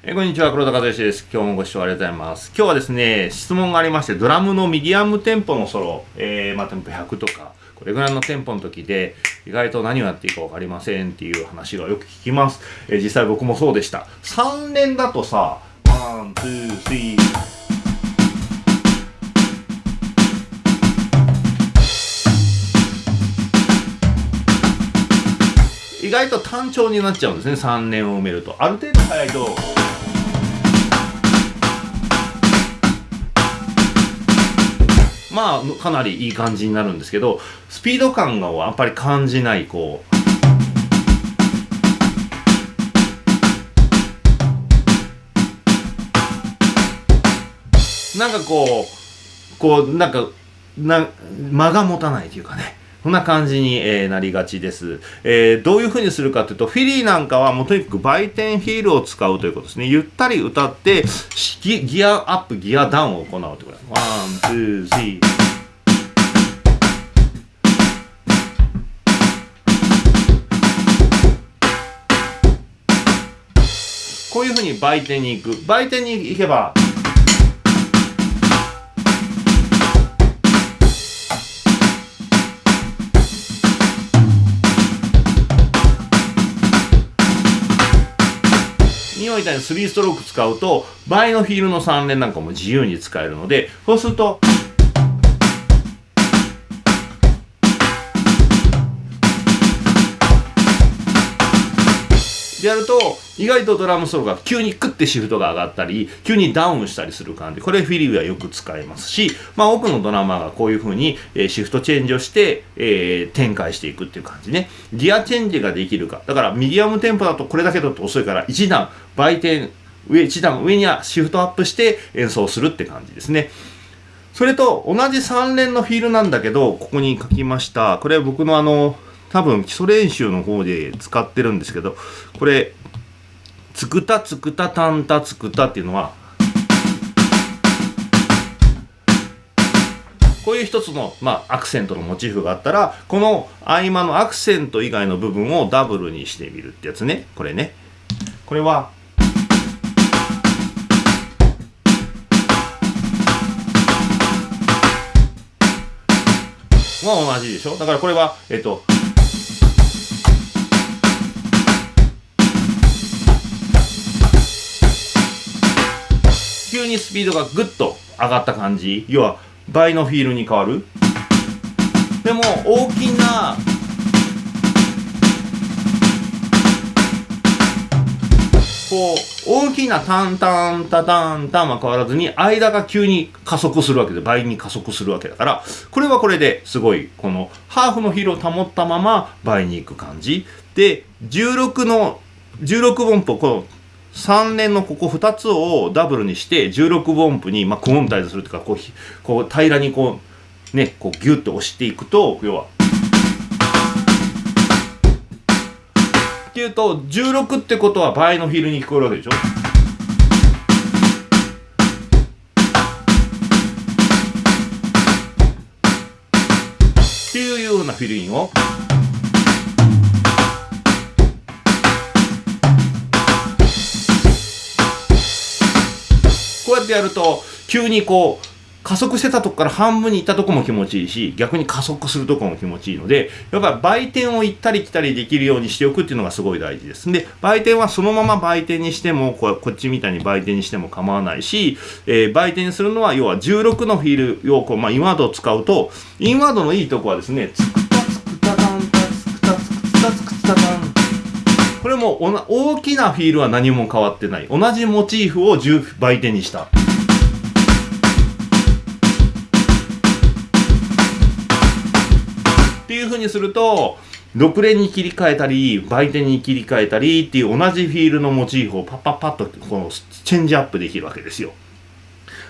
えこんにちは、黒田和義です。今日もご視聴ありがとうございます。今日はですね、質問がありまして、ドラムのミディアムテンポのソロ、えー、まあ、テンポ100とか、これぐらいのテンポの時で、意外と何をやっていいか分かりませんっていう話がよく聞きます。えー、実際僕もそうでした。3連だとさ、 one、two、three、意外と単調になっちゃうんですね3年を埋めるとある程度早いとまあかなりいい感じになるんですけどスピード感がやっぱり感じないこうなんかこうこうなんかな間が持たないというかねこんな感じに、えー、なりがちです、えー、どういう風にするかというと、フィリーなんかはもうとにかく倍テンフィールを使うということですね。ゆったり歌って、ギギアアップ、ギアダウンを行うということです。 one、two、three。ふうに倍テンに行く。倍テンに行けば、今みたいに3ストローク使うと倍のフィールの3連なんかも自由に使えるのでそうするとでやると意外とドラムソロが急にクッてシフトが上がったり急にダウンしたりする感じ。これフィリーはよく使えますし、まあ、多くのドラマーがこういう風に、えー、シフトチェンジをして、えー、展開していくっていう感じね。ギアチェンジができるか。だからミディアムテンポだとこれだけだと遅いから1段売店上1段上にはシフトアップして演奏するって感じですね。それと同じ3連のフィールなんだけどここに書きました。これは僕のあの多分基礎練習の方で使ってるんですけどこれつくたつくたたんたつくたっていうのはこういう一つの、まあ、アクセントのモチーフがあったらこの合間のアクセント以外の部分をダブルにしてみるってやつね。これね。これはまあ同じでしょ？だからこれはえっと急にスピードがぐっと上がった感じ。要は倍のフィールに変わる。でも大きなこう大きなタンタンタタンタンは変わらずに間が急に加速するわけで倍に加速するわけだからこれはこれですごいこのハーフのフィールを保ったまま倍にいく感じ。で16の16音符この3連のここ2つをダブルにして16分音符に、まあ、クオンタイズするというかこうこう平らにこうねこうギュッと押していくと要は。っていうと16ってことは倍のフィルに聞こえるわけでしょ？っていうようなフィルインを。ってやると急にこう加速してたとこから半分に行ったとこも気持ちいいし逆に加速するとこも気持ちいいのでやっぱり売店を行ったり来たりできるようにしておくっていうのがすごい大事です。で売店はそのまま売店にしてもここっちみたいに売店にしても構わないし、えー、売店するのは要は16のフィールをこう、まあ、インワードを使うとインワードのいいとこはですねつくたつくたたんたつくたつくたつくたたんも大きなフィールは何も変わってない。同じモチーフを10倍手にした。っていうふうにすると6連に切り替えたり売店に切り替えたりっていう同じフィールのモチーフをパッパッパッとこのチェンジアップできるわけですよ。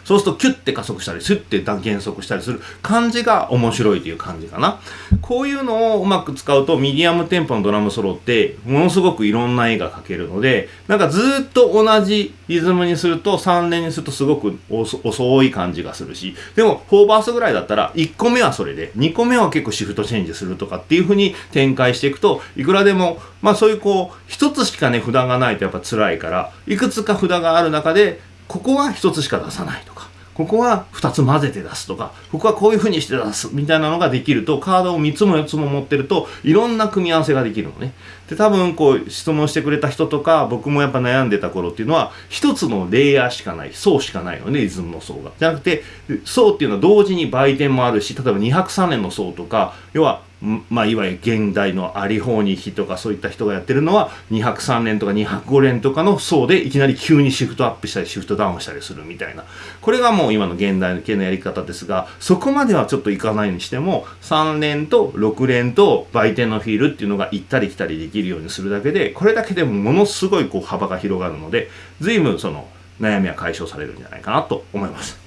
そうするとキュッて加速したりスッて減速したりする感じが面白いという感じかな。こういうのをうまく使うとミディアムテンポのドラムソロってものすごくいろんな絵が描けるのでなんかずっと同じリズムにすると3連にするとすごく遅い感じがするしでも4バースぐらいだったら1個目はそれで2個目は結構シフトチェンジするとかっていう風に展開していくといくらでもまあそういうこう一つしかね札がないとやっぱ辛いからいくつか札がある中でここは一つしか出さないとか。ここは2つ混ぜて出すとかここはこういう風にして出すみたいなのができるとカードを3つも4つも持ってるといろんな組み合わせができるのね。で多分こう質問してくれた人とか僕もやっぱ悩んでた頃っていうのは1つのレイヤーしかない層しかないのねリズムの層が。じゃなくて層っていうのは同時に売店もあるし例えば203年の層とか要はまあ、いわゆる現代のアリホーニヒとかそういった人がやってるのは203連とか205連とかの層でいきなり急にシフトアップしたりシフトダウンしたりするみたいなこれがもう今の現代系のやり方ですがそこまではちょっといかないにしても3連と6連と売店のフィールっていうのが行ったり来たりできるようにするだけでこれだけでもものすごいこう幅が広がるので随分その悩みは解消されるんじゃないかなと思います。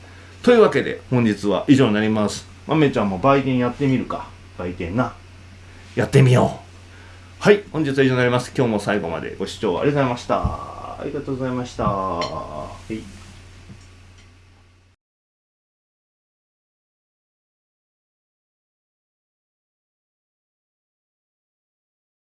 というわけで本日は以上になります。まめちゃんも売店やってみるか。売店な。やってみよう。はい、本日は以上になります。今日も最後までご視聴ありがとうございました。ありがとうございました。はい